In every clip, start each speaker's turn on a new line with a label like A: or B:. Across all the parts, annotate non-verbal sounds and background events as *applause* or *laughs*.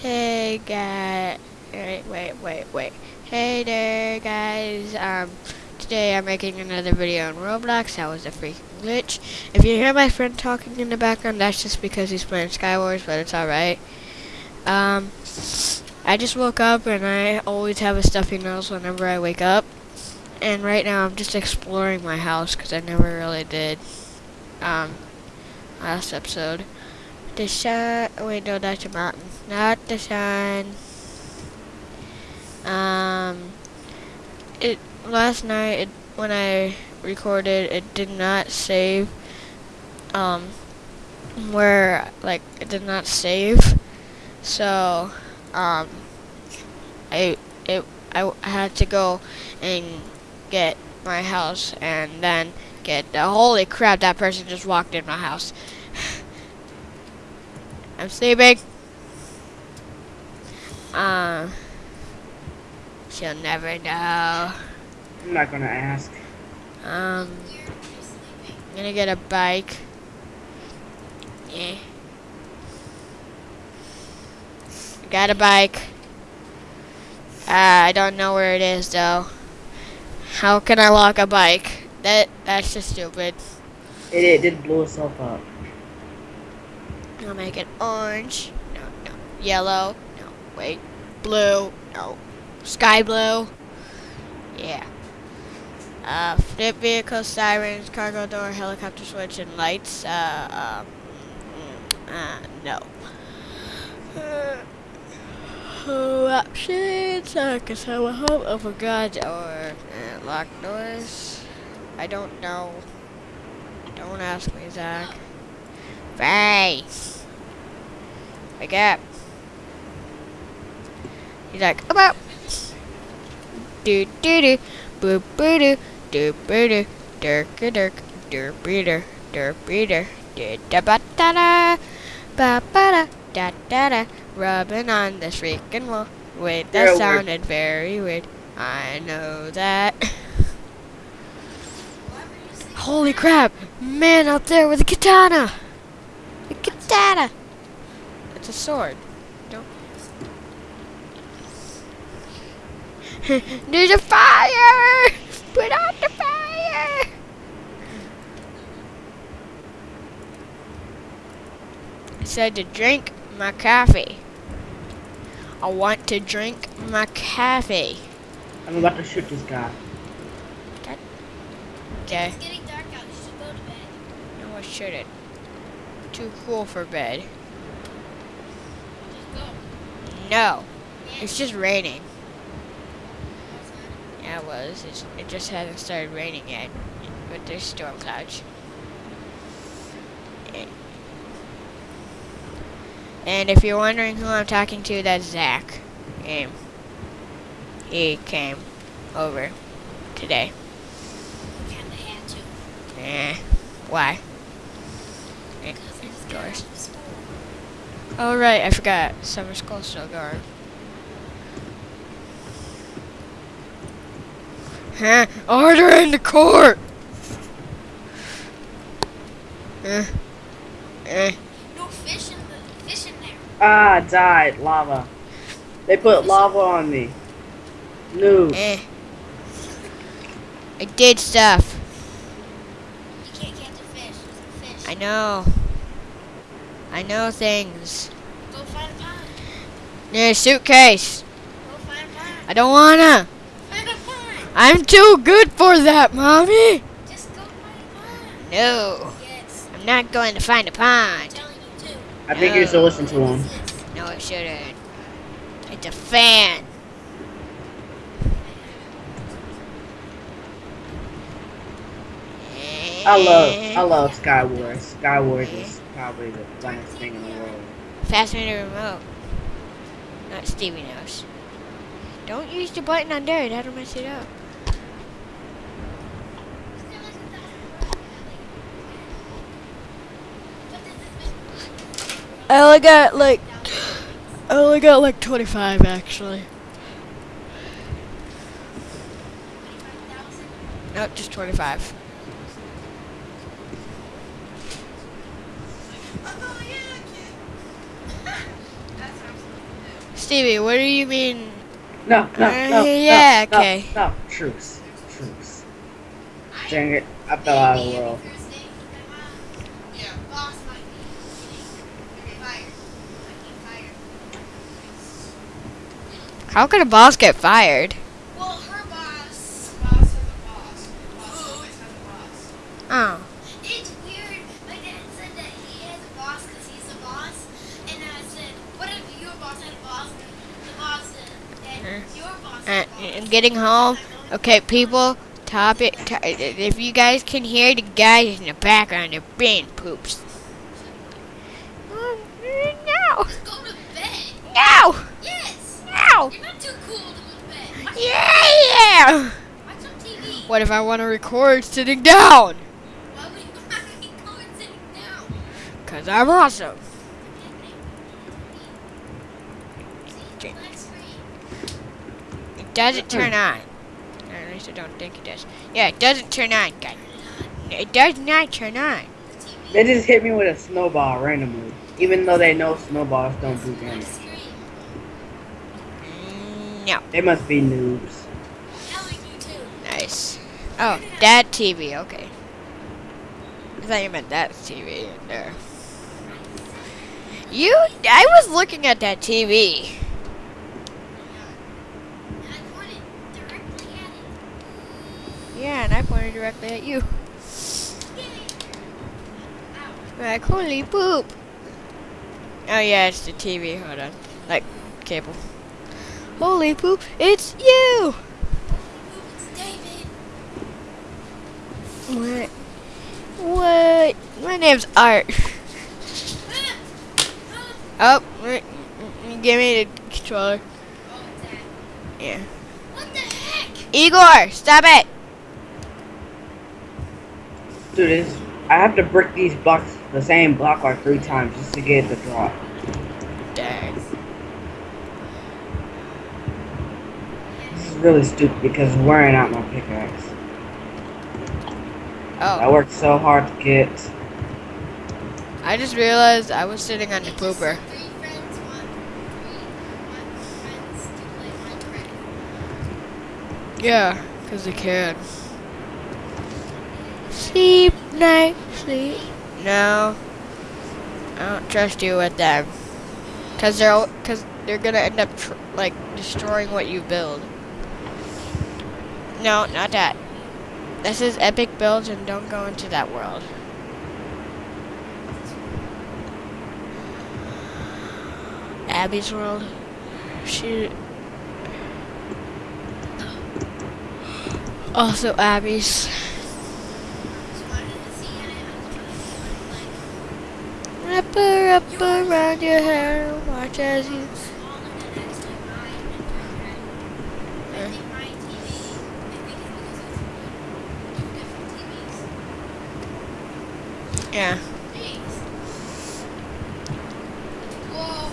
A: Hey guys, wait, wait, wait, wait. Hey there guys, um, today I'm making another video on Roblox, that was a freaking glitch. If you hear my friend talking in the background, that's just because he's playing Skywars, but it's alright. Um, I just woke up and I always have a stuffy nose whenever I wake up. And right now I'm just exploring my house because I never really did, um, last episode. The sun, wait no that's a mountain, not the sun. Um, it, last night it, when I recorded it did not save, um, where, like, it did not save. So, um, I, it, I had to go and get my house and then get the holy crap that person just walked in my house *laughs* I'm sleeping uh she'll never know
B: I'm not gonna ask.
A: um I'm gonna get a bike yeah got a bike uh, I don't know where it is though how can I lock a bike? That that's just stupid.
B: It, it did blow itself up.
A: I'll make it orange. No, no. Yellow. No. Wait. Blue. No. Sky blue. Yeah. Uh, flip vehicle, sirens, cargo door, helicopter switch, and lights. Uh, um, mm, uh, no. Uh, options. I guess I will hope. Oh, for God. Or uh, doors. I don't know. Don't ask me, Zach. Face. Wake up. He's like, up. Do do do. Boo boo do. Do boo do. Dirk a dirk. Derp beater. Derp beater. Da ba da da. Ba ba da. Da da da. Rubbing on this freaking wall. Wait, that
B: Yeah,
A: sounded very weird. I know that. *laughs* Holy crap! Man out there with a katana! A katana! It's a sword. Don't. *laughs* There's a fire! Put out the fire! I said to drink my coffee. I want to drink my coffee.
B: I'm about to shoot this guy.
A: Okay.
C: It's getting dark out. You should go to bed.
A: No, I shouldn't. Too cool for bed.
C: Just go.
A: No. It's just raining. It was. It's, it just hasn't started raining yet. But there's storm clouds. And- And if you're wondering who I'm talking to, that's Zach. Um, he came over today.
C: Kinda had to.
A: Eh, why? Eh,
C: Because I just
A: doors. Oh right, I forgot. Summer school's still going. Huh? Order in the court! Eh. Eh.
C: No fish in the fish in there.
B: Ah, I died. Lava. They put lava on me. No.
A: Eh. I did stuff.
C: You can't catch a fish. There's a fish.
A: I know. I know things.
C: Go find a pond.
A: Yeah, suitcase.
C: Go find a pond.
A: I don't wanna.
C: Find a pond.
A: I'm too good for that, mommy.
C: Just go find a pond.
A: No.
C: Yes.
A: I'm not going to find a
C: I'm
A: pond.
C: telling you.
B: I think you should listen to him.
A: No, it shouldn't. It's a fan.
B: I love, I eh. love Sky Wars. Sky Wars is eh. probably the funnest thing in the world.
A: Pass the remote. Not Stevie knows. Don't use the button on there. That'll mess it up. I only got like, I only got like 25 actually. Nope, just 25. Stevie, what do you mean?
B: No, no,
A: Uh,
B: no,
A: yeah,
B: no,
A: okay.
B: No, no, truce, truce. Dang it, I fell out of the world.
C: Yeah. Boss might be getting fired. Might get fired.
A: How could a boss get fired?
C: Well, her boss. Boss is a boss. Boss always has a boss.
A: Oh.
C: It's weird. My dad said that he has a boss because he's a boss. And I said, what if your boss had a boss? The boss said your boss
A: Uh,
C: had a boss.
A: and getting home. Okay, people. Topic. To, if you guys can hear the guys in the background, they're being poops. Oh, No!
C: Let's go to bed.
A: No!
C: Yes.
A: No!
C: You're not too cool to go to bed. Watch,
A: Yeah!
C: watch some TV.
A: What if I want to record sitting down?
C: Why would you want to be sitting down?
A: Cause I'm awesome.
C: See, black screen.
A: It doesn't turn on. Or at least I don't think it does. Yeah, it doesn't turn on, guys. It does not turn on.
B: They just hit me with a snowball randomly, even though they know snowballs don't do damage.
A: No.
B: They must be noobs.
C: Telling you too.
A: Nice. Oh, that TV, okay. I thought you meant that TV in there. You, I was looking at that TV.
C: And I pointed directly at it.
A: Yeah, and I pointed directly at you. Like, holy poop. Oh yeah, it's the TV, hold on. Like, cable. Holy poop, it's you!
C: David.
A: What? What? My name's Art. *laughs* Oh, wait, give me the controller.
C: Oh, it's that.
A: Yeah.
C: What the heck?
A: Igor, stop it!
B: Dude, I have to brick these blocks, the same block like three times just to get the drop.
A: Dang.
B: This is really stupid because I'm wearing out my pickaxe.
A: Oh.
B: I worked so hard to get.
A: I just realized I was sitting on the pooper.
C: said Three friends want three want friends to play Minecraft.
A: Yeah, because they can. Sleep, night, sleep. No, I don't trust you with them. Cause they're, cause they're gonna end up tr- like destroying what you build. No, not that. This is epic builds, and don't go into that world. Abby's world. She. Also Abby's. Wrap her up around your hair, watch as you.
C: was smaller than actually mine and my friend. I think my TV. I think it's because it's two different TVs.
A: Yeah.
C: Whoa.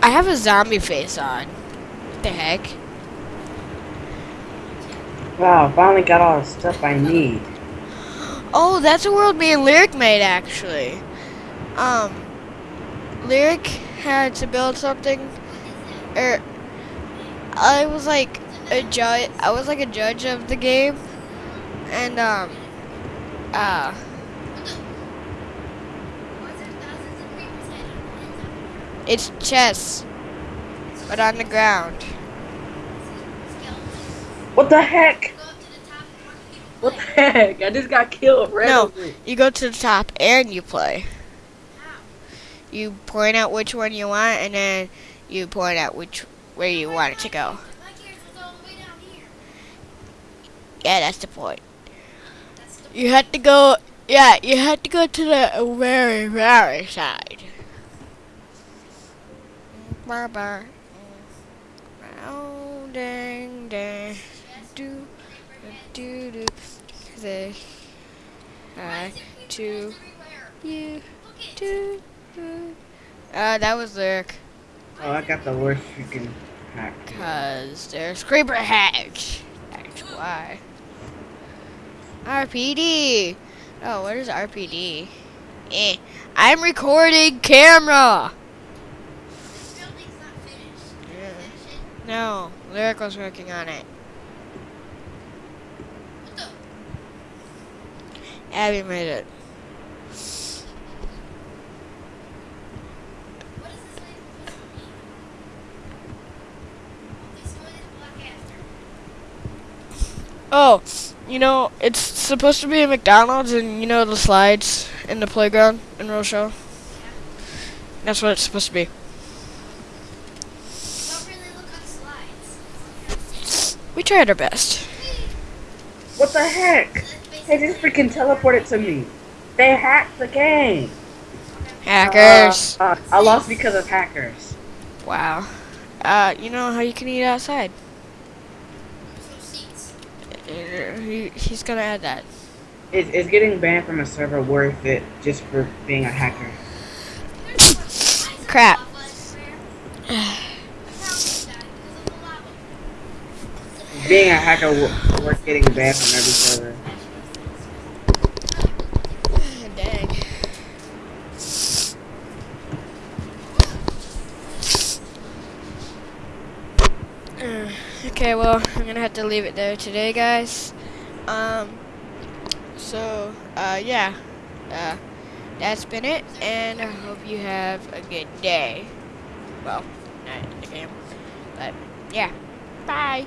A: I have a zombie face on. What the heck?
B: Wow, finally got all the stuff I need.
A: Oh, that's a world me and Lyric made actually. Um, Lyric had to build something, or I was like a judge. I was like a judge of the game, and um, uh,
C: Why is there thousands of creepers hiding in the
A: it's chess, but on the ground.
B: What the heck?
C: Go up to the top and watch people
B: What the heck? I just got killed randomly.
A: You go to the top and you play. You point out which one you want, and then you point out which where you want it to go.
C: My character was all the way down here.
A: Yeah, that's the point. You had to go. Yeah, you had to go to the very, very side. Bar bar. Oh, dang, dang. Do, do, do. This. I to you. Do, do. Uh, that was lyric.
B: Oh, I got the worst freaking hack.
A: Cause there's creeper heads. That's why. RPD. Oh, what is RPD? Eh. I'm recording camera.
C: This building's not
A: No, Lyric was working on it. Abby made it. Oh, you know, it's supposed to be a McDonald's and you know the slides in the playground in Rochelle? That's what it's supposed to be.
C: Don't really look on
A: We tried our best.
B: What the heck? They just freaking teleported to me. They hacked the game.
A: Hackers.
B: Uh, uh, I lost because of hackers.
A: Wow. Uh, you know how you can eat outside? Uh, he, he's gonna add that.
B: Is, is getting banned from a server worth it just for being a hacker?
C: There's one. I saw
A: Crap.
C: lava everywhere. That's how we died because of the lava.
B: Being a hacker wo- worth getting banned from every server. *laughs*
A: Dang. *sighs* Okay, well, I'm gonna have to leave it there today, guys. Um, so, uh, yeah. Uh, that's been it, and I hope you have a good day. Well, not in the game, but yeah. Bye.